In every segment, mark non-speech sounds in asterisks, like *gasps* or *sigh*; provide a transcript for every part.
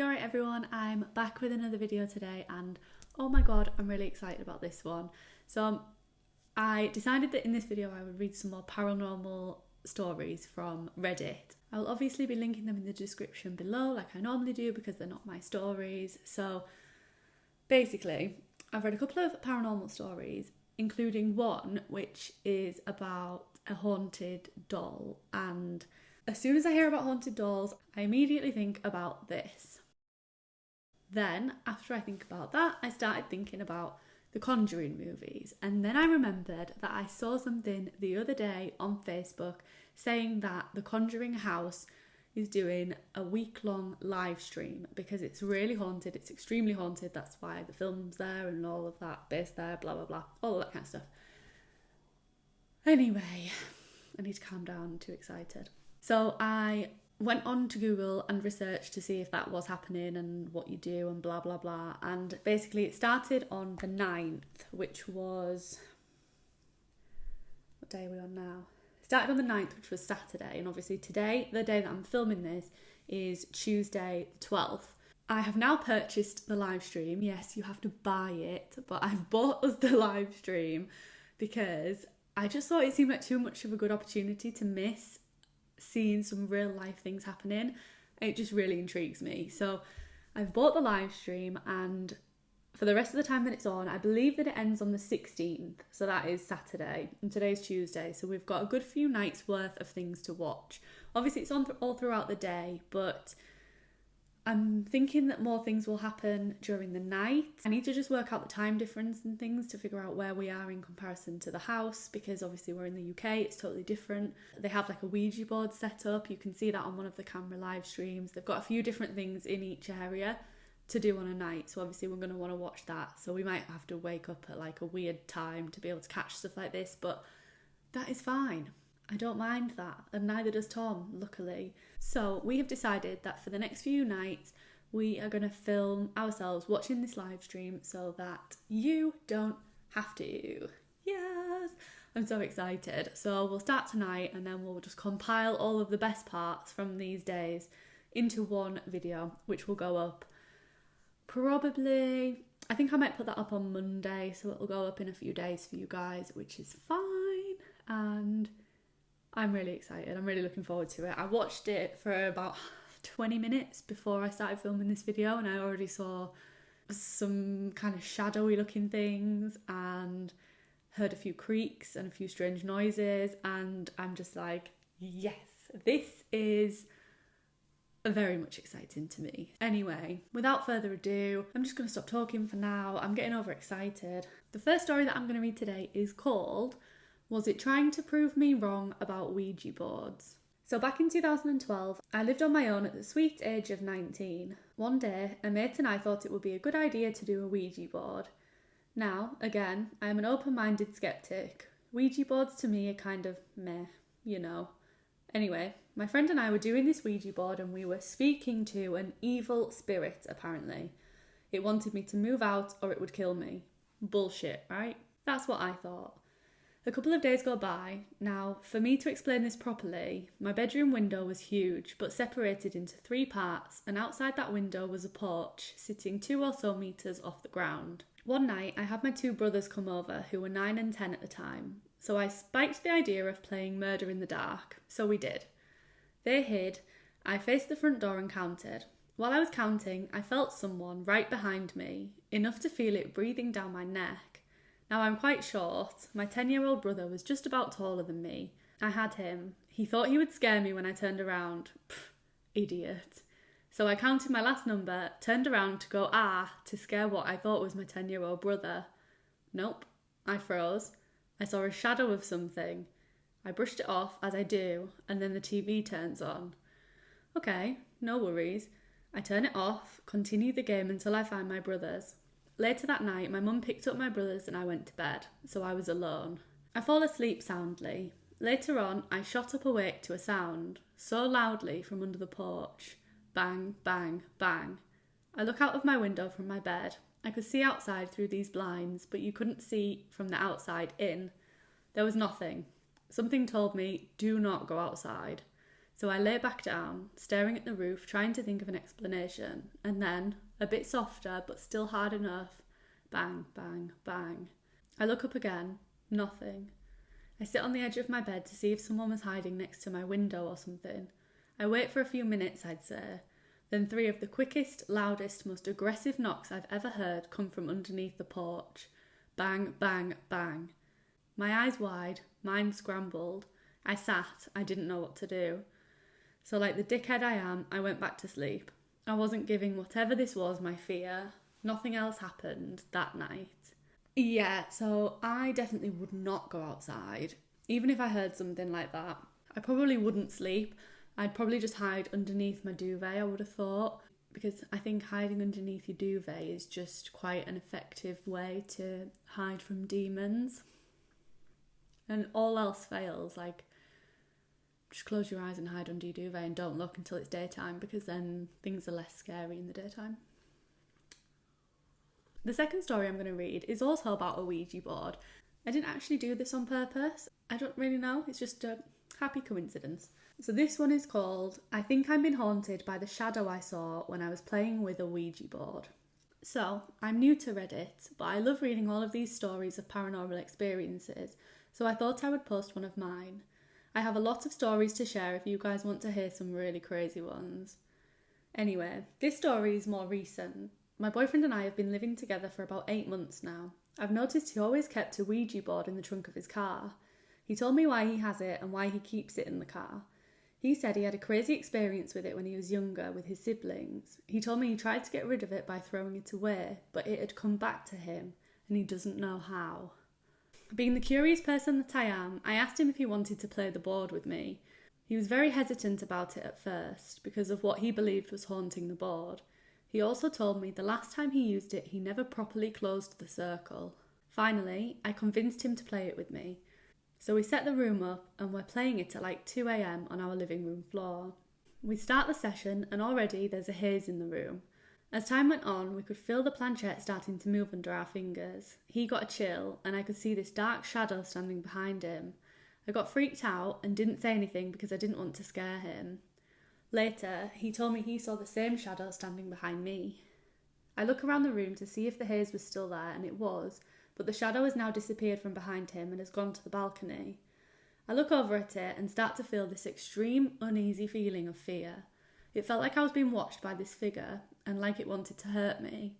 You alright everyone, I'm back with another video today and oh my god, I'm really excited about this one. So um, I decided that in this video I would read some more paranormal stories from Reddit. I'll obviously be linking them in the description below like I normally do because they're not my stories. So basically, I've read a couple of paranormal stories, including one which is about a haunted doll and as soon as I hear about haunted dolls, I immediately think about this. Then, after I think about that, I started thinking about the Conjuring movies. And then I remembered that I saw something the other day on Facebook saying that the Conjuring house is doing a week long live stream because it's really haunted, it's extremely haunted. That's why the film's there and all of that, base there, blah blah blah, all that kind of stuff. Anyway, I need to calm down, I'm too excited. So I went on to Google and researched to see if that was happening and what you do and blah blah blah. And basically, it started on the 9th, which was. What day are we on now? It started on the 9th, which was Saturday. And obviously, today, the day that I'm filming this, is Tuesday, the 12th. I have now purchased the live stream. Yes, you have to buy it, but I've bought us *laughs* the live stream because I just thought it seemed like too much of a good opportunity to miss seeing some real life things happening. It just really intrigues me. So I've bought the live stream and for the rest of the time that it's on, I believe that it ends on the 16th. So that is Saturday and today's Tuesday. So we've got a good few nights worth of things to watch. Obviously, it's on th- all throughout the day, but I'm thinking that more things will happen during the night. I need to just work out the time difference and things to figure out where we are in comparison to the house because obviously we're in the UK, it's totally different. They have like a Ouija board set up, you can see that on one of the camera live streams. They've got a few different things in each area to do on a night, so obviously we're going to want to watch that. So we might have to wake up at like a weird time to be able to catch stuff like this, but that is fine. I don't mind that, and neither does Tom, luckily. So, we have decided that for the next few nights, we are going to film ourselves watching this live stream so that you don't have to. Yes! I'm so excited. So, we'll start tonight and then we'll just compile all of the best parts from these days into one video, which will go up probably. I think I might put that up on Monday, so it'll go up in a few days for you guys, which is fine. And I'm really excited. I'm really looking forward to it. I watched it for about *laughs* 20 minutes before I started filming this video, and I already saw some kind of shadowy looking things and heard a few creaks and a few strange noises. And I'm just like, yes, this is very much exciting to me. Anyway, without further ado, I'm just going to stop talking for now. I'm getting overexcited. The first story that I'm going to read today is called was it trying to prove me wrong about Ouija boards? So, back in 2012, I lived on my own at the sweet age of 19. One day, a mate and I thought it would be a good idea to do a Ouija board. Now, again, I am an open minded skeptic. Ouija boards to me are kind of meh, you know. Anyway, my friend and I were doing this Ouija board and we were speaking to an evil spirit, apparently. It wanted me to move out or it would kill me. Bullshit, right? That's what I thought. A couple of days go by. Now, for me to explain this properly, my bedroom window was huge but separated into three parts, and outside that window was a porch sitting two or so metres off the ground. One night, I had my two brothers come over, who were nine and ten at the time, so I spiked the idea of playing murder in the dark, so we did. They hid, I faced the front door and counted. While I was counting, I felt someone right behind me, enough to feel it breathing down my neck. Now I'm quite short. My 10 year old brother was just about taller than me. I had him. He thought he would scare me when I turned around. Pff, idiot. So I counted my last number, turned around to go ah to scare what I thought was my 10 year old brother. Nope. I froze. I saw a shadow of something. I brushed it off as I do, and then the TV turns on. Okay, no worries. I turn it off, continue the game until I find my brothers. Later that night, my mum picked up my brothers and I went to bed, so I was alone. I fall asleep soundly. Later on, I shot up awake to a sound, so loudly from under the porch. Bang, bang, bang. I look out of my window from my bed. I could see outside through these blinds, but you couldn't see from the outside in. There was nothing. Something told me, do not go outside. So I lay back down, staring at the roof, trying to think of an explanation, and then, a bit softer but still hard enough, bang, bang, bang. I look up again, nothing. I sit on the edge of my bed to see if someone was hiding next to my window or something. I wait for a few minutes, I'd say. Then three of the quickest, loudest, most aggressive knocks I've ever heard come from underneath the porch. Bang, bang, bang. My eyes wide, mind scrambled. I sat, I didn't know what to do. So, like the dickhead I am, I went back to sleep. I wasn't giving whatever this was my fear. Nothing else happened that night. Yeah, so I definitely would not go outside. Even if I heard something like that, I probably wouldn't sleep. I'd probably just hide underneath my duvet, I would have thought, because I think hiding underneath your duvet is just quite an effective way to hide from demons. And all else fails, like just close your eyes and hide under your duvet and don't look until it's daytime because then things are less scary in the daytime. The second story I'm going to read is also about a Ouija board. I didn't actually do this on purpose. I don't really know. It's just a happy coincidence. So this one is called I Think I've Been Haunted by the Shadow I Saw When I Was Playing with a Ouija Board. So, I'm new to Reddit, but I love reading all of these stories of paranormal experiences, so I thought I would post one of mine. I have a lot of stories to share if you guys want to hear some really crazy ones. Anyway, this story is more recent. My boyfriend and I have been living together for about eight months now. I've noticed he always kept a Ouija board in the trunk of his car. He told me why he has it and why he keeps it in the car. He said he had a crazy experience with it when he was younger with his siblings. He told me he tried to get rid of it by throwing it away, but it had come back to him and he doesn't know how. Being the curious person that I am, I asked him if he wanted to play the board with me. He was very hesitant about it at first because of what he believed was haunting the board. He also told me the last time he used it, he never properly closed the circle. Finally, I convinced him to play it with me. So we set the room up and we're playing it at like 2am on our living room floor. We start the session and already there's a haze in the room. As time went on, we could feel the planchette starting to move under our fingers. He got a chill, and I could see this dark shadow standing behind him. I got freaked out and didn't say anything because I didn't want to scare him. Later, he told me he saw the same shadow standing behind me. I look around the room to see if the haze was still there, and it was, but the shadow has now disappeared from behind him and has gone to the balcony. I look over at it and start to feel this extreme, uneasy feeling of fear. It felt like I was being watched by this figure, and like it wanted to hurt me.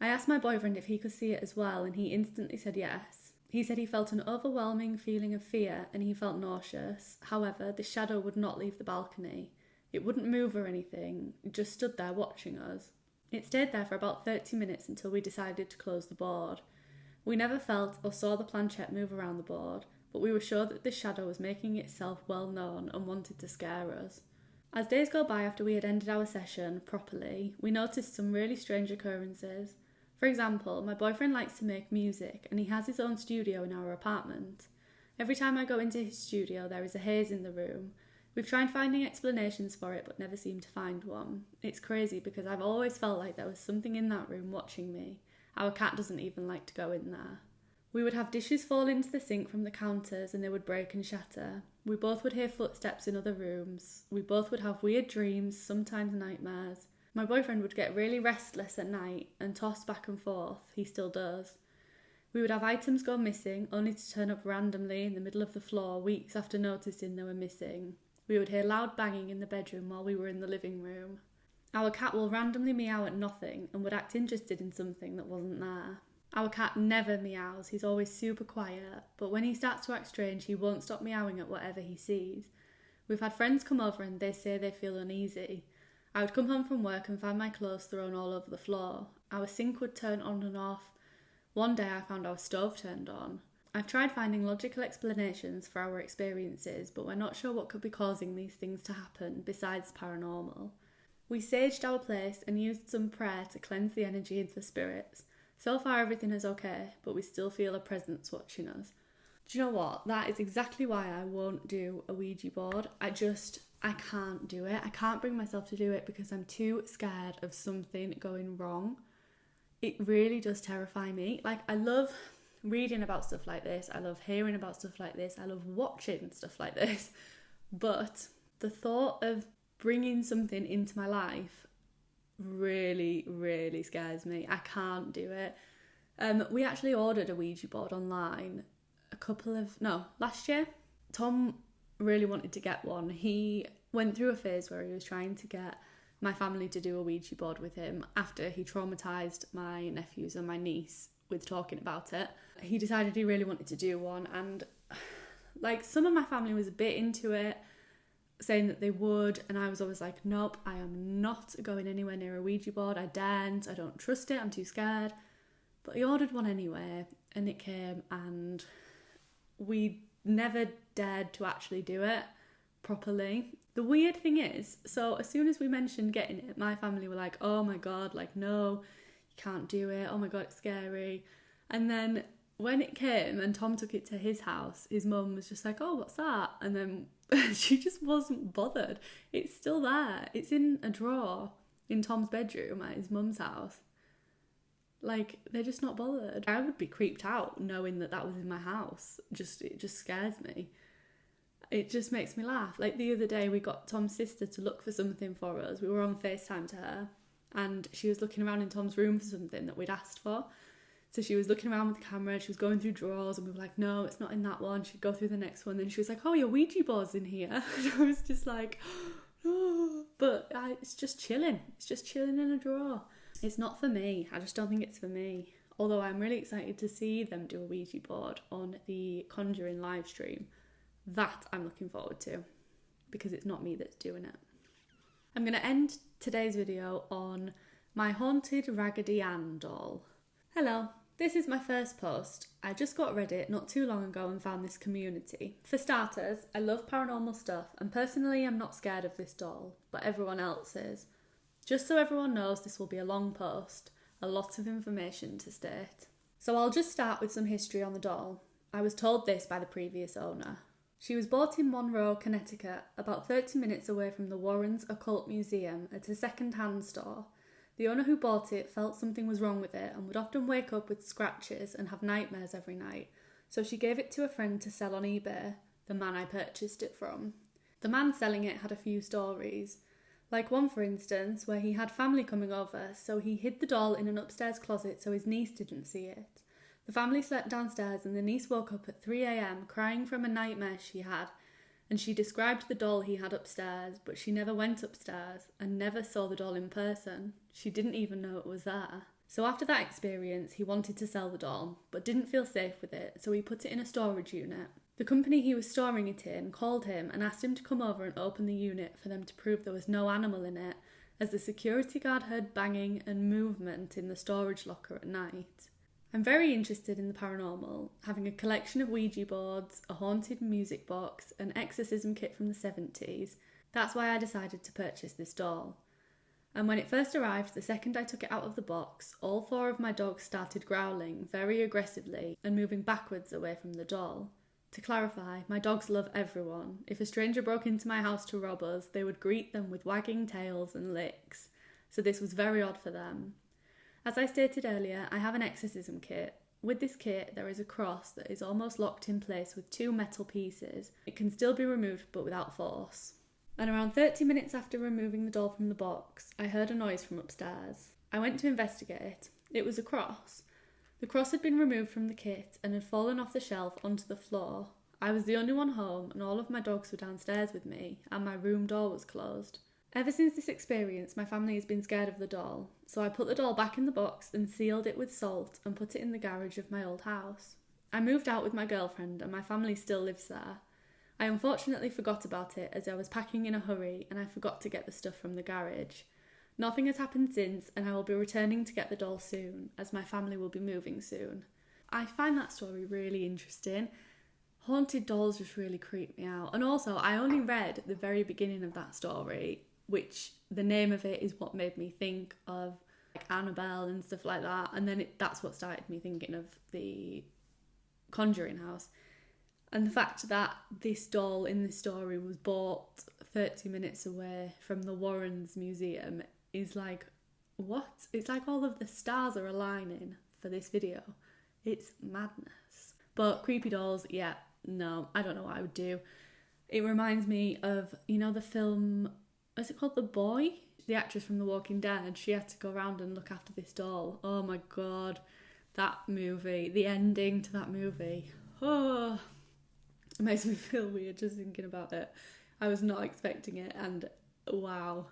I asked my boyfriend if he could see it as well, and he instantly said yes. He said he felt an overwhelming feeling of fear and he felt nauseous. However, the shadow would not leave the balcony. It wouldn't move or anything, it just stood there watching us. It stayed there for about 30 minutes until we decided to close the board. We never felt or saw the planchette move around the board, but we were sure that the shadow was making itself well known and wanted to scare us. As days go by after we had ended our session properly, we noticed some really strange occurrences. For example, my boyfriend likes to make music and he has his own studio in our apartment. Every time I go into his studio, there is a haze in the room. We've tried finding explanations for it but never seem to find one. It's crazy because I've always felt like there was something in that room watching me. Our cat doesn't even like to go in there. We would have dishes fall into the sink from the counters and they would break and shatter. We both would hear footsteps in other rooms. We both would have weird dreams, sometimes nightmares. My boyfriend would get really restless at night and toss back and forth. He still does. We would have items go missing, only to turn up randomly in the middle of the floor weeks after noticing they were missing. We would hear loud banging in the bedroom while we were in the living room. Our cat will randomly meow at nothing and would act interested in something that wasn't there. Our cat never meows, he's always super quiet, but when he starts to act strange, he won't stop meowing at whatever he sees. We've had friends come over and they say they feel uneasy. I would come home from work and find my clothes thrown all over the floor. Our sink would turn on and off. One day I found our stove turned on. I've tried finding logical explanations for our experiences, but we're not sure what could be causing these things to happen besides paranormal. We saged our place and used some prayer to cleanse the energy of the spirits. So far, everything is okay, but we still feel a presence watching us. Do you know what? That is exactly why I won't do a Ouija board. I just, I can't do it. I can't bring myself to do it because I'm too scared of something going wrong. It really does terrify me. Like, I love reading about stuff like this, I love hearing about stuff like this, I love watching stuff like this, but the thought of bringing something into my life really, really scares me. I can't do it. Um, we actually ordered a Ouija board online a couple of no last year. Tom really wanted to get one. He went through a phase where he was trying to get my family to do a Ouija board with him after he traumatized my nephews and my niece with talking about it. He decided he really wanted to do one, and *sighs* like some of my family was a bit into it, saying that they would, and I was always like, nope, I am not going anywhere near a Ouija board. I daren't, I don't trust it, I'm too scared. But he ordered one anyway, and it came, and we never dared to actually do it properly. The weird thing is, so as soon as we mentioned getting it, my family were like, oh my god, like, no, you can't do it. Oh my god, it's scary. And then when it came and Tom took it to his house, his mum was just like, oh, what's that? And then *laughs* she just wasn't bothered. It's still there, it's in a drawer in Tom's bedroom at his mum's house. Like they're just not bothered. I would be creeped out knowing that that was in my house. Just it just scares me it just makes me laugh. Like the other day, we got Tom's sister to look for something for us. We were on FaceTime to her, and she was looking around in Tom's room for something that we'd asked for. So she was looking around with the camera, she was going through drawers, and we were like, no, it's not in that one. She'd go through the next one. Then she was like, oh, your Ouija board's in here. *laughs* And I was just like, oh. *gasps* But I, it's just chilling. It's just chilling in a drawer. It's not for me. I just don't think it's for me. Although I'm really excited to see them do a Ouija board on the Conjuring live stream that I'm looking forward to because it's not me that's doing it. I'm going to end today's video on my haunted Raggedy Ann doll. Hello, this is my first post. I just got Reddit not too long ago and found this community. For starters, I love paranormal stuff and personally I'm not scared of this doll, but everyone else is. Just so everyone knows, this will be a long post, a lot of information to state. So I'll just start with some history on the doll. I was told this by the previous owner. She was bought in Monroe, Connecticut, about 30 minutes away from the Warrens Occult Museum at a second hand store. The owner who bought it felt something was wrong with it and would often wake up with scratches and have nightmares every night, so she gave it to a friend to sell on eBay, the man I purchased it from. The man selling it had a few stories. Like one, for instance, where he had family coming over, so he hid the doll in an upstairs closet so his niece didn't see it. The family slept downstairs, and the niece woke up at 3 am crying from a nightmare she had. And she described the doll he had upstairs, but she never went upstairs and never saw the doll in person. She didn't even know it was there. So after that experience, he wanted to sell the doll, but didn't feel safe with it, so he put it in a storage unit. The company he was storing it in called him and asked him to come over and open the unit for them to prove there was no animal in it, as the security guard heard banging and movement in the storage locker at night. I'm very interested in the paranormal, having a collection of Ouija boards, a haunted music box, an exorcism kit from the 70s. That's why I decided to purchase this doll. And when it first arrived, the second I took it out of the box, all four of my dogs started growling very aggressively and moving backwards away from the doll. To clarify, my dogs love everyone. If a stranger broke into my house to rob us, they would greet them with wagging tails and licks. So this was very odd for them. As I stated earlier, I have an exorcism kit. With this kit, there is a cross that is almost locked in place with two metal pieces. It can still be removed but without force. And around 30 minutes after removing the doll from the box, I heard a noise from upstairs. I went to investigate. It was a cross. The cross had been removed from the kit and had fallen off the shelf onto the floor. I was the only one home, and all of my dogs were downstairs with me, and my room door was closed. Ever since this experience, my family has been scared of the doll, so I put the doll back in the box and sealed it with salt and put it in the garage of my old house. I moved out with my girlfriend, and my family still lives there. I unfortunately forgot about it as I was packing in a hurry and I forgot to get the stuff from the garage. Nothing has happened since, and I will be returning to get the doll soon, as my family will be moving soon. I find that story really interesting. Haunted dolls just really creep me out. And also, I only read the very beginning of that story which the name of it is what made me think of like Annabelle and stuff like that. And then it, that's what started me thinking of the Conjuring House. And the fact that this doll in the story was bought 30 minutes away from the Warrens Museum is like, what? It's like all of the stars are aligning for this video. It's madness. But creepy dolls, yeah, no, I don't know what I would do. It reminds me of, you know, the film, is it called The Boy? The actress from The Walking Dead, she had to go around and look after this doll. Oh my god, that movie, the ending to that movie. Oh, it makes me *laughs* feel weird just thinking about it. I was not expecting it, and wow.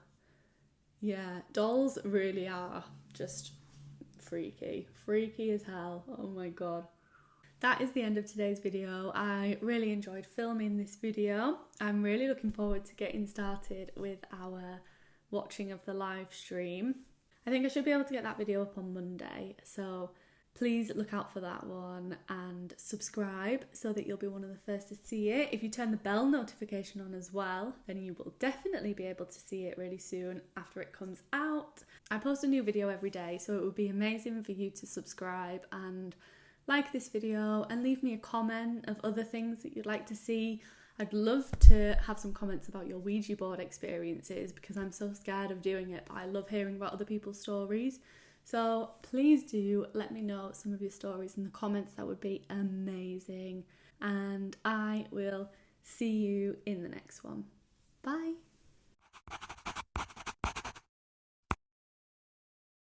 Yeah, dolls really are just freaky. Freaky as hell. Oh my god. That is the end of today's video. I really enjoyed filming this video. I'm really looking forward to getting started with our watching of the live stream. I think I should be able to get that video up on Monday, so please look out for that one and subscribe so that you'll be one of the first to see it. If you turn the bell notification on as well, then you will definitely be able to see it really soon after it comes out. I post a new video every day, so it would be amazing for you to subscribe and like this video and leave me a comment of other things that you'd like to see. I'd love to have some comments about your Ouija board experiences because I'm so scared of doing it, but I love hearing about other people's stories. So please do let me know some of your stories in the comments. That would be amazing. And I will see you in the next one. Bye.